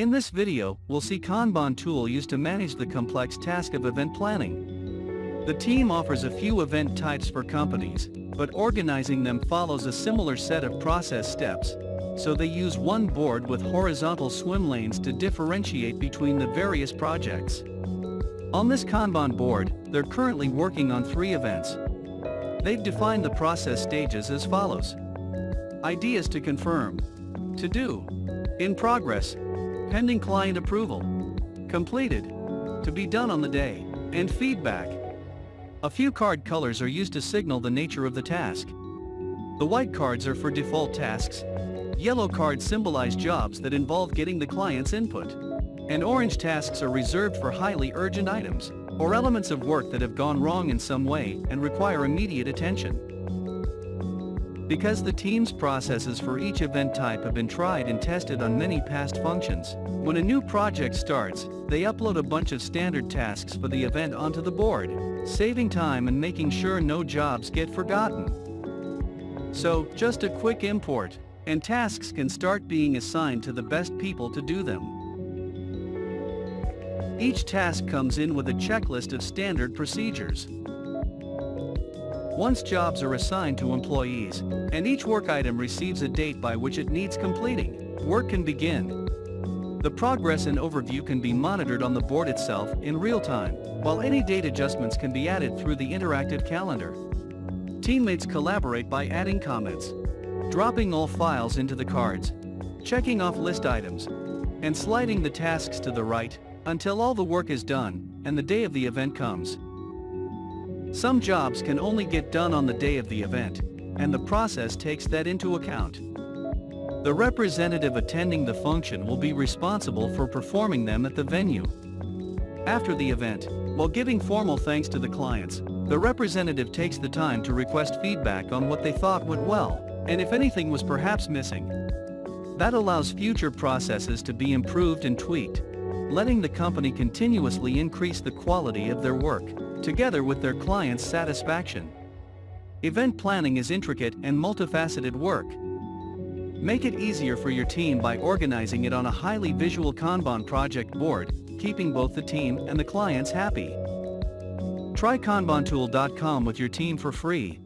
In this video, we'll see Kanban tool used to manage the complex task of event planning. The team offers a few event types for companies, but organizing them follows a similar set of process steps, so they use one board with horizontal swim lanes to differentiate between the various projects. On this Kanban board, they're currently working on three events. They've defined the process stages as follows. Ideas to confirm. To do. In progress. Pending client approval. Completed. To be done on the day. And feedback. A few card colors are used to signal the nature of the task. The white cards are for default tasks. Yellow cards symbolize jobs that involve getting the client's input. And orange tasks are reserved for highly urgent items, or elements of work that have gone wrong in some way and require immediate attention. Because the team's processes for each event type have been tried and tested on many past functions, when a new project starts, they upload a bunch of standard tasks for the event onto the board, saving time and making sure no jobs get forgotten. So, just a quick import, and tasks can start being assigned to the best people to do them. Each task comes in with a checklist of standard procedures. Once jobs are assigned to employees, and each work item receives a date by which it needs completing, work can begin. The progress and overview can be monitored on the board itself in real time, while any date adjustments can be added through the interactive calendar. Teammates collaborate by adding comments, dropping all files into the cards, checking off list items, and sliding the tasks to the right until all the work is done and the day of the event comes. Some jobs can only get done on the day of the event, and the process takes that into account. The representative attending the function will be responsible for performing them at the venue. After the event, while giving formal thanks to the clients, the representative takes the time to request feedback on what they thought went well, and if anything was perhaps missing. That allows future processes to be improved and tweaked, letting the company continuously increase the quality of their work together with their clients' satisfaction. Event planning is intricate and multifaceted work. Make it easier for your team by organizing it on a highly visual Kanban project board, keeping both the team and the clients happy. Try kanbantool.com with your team for free.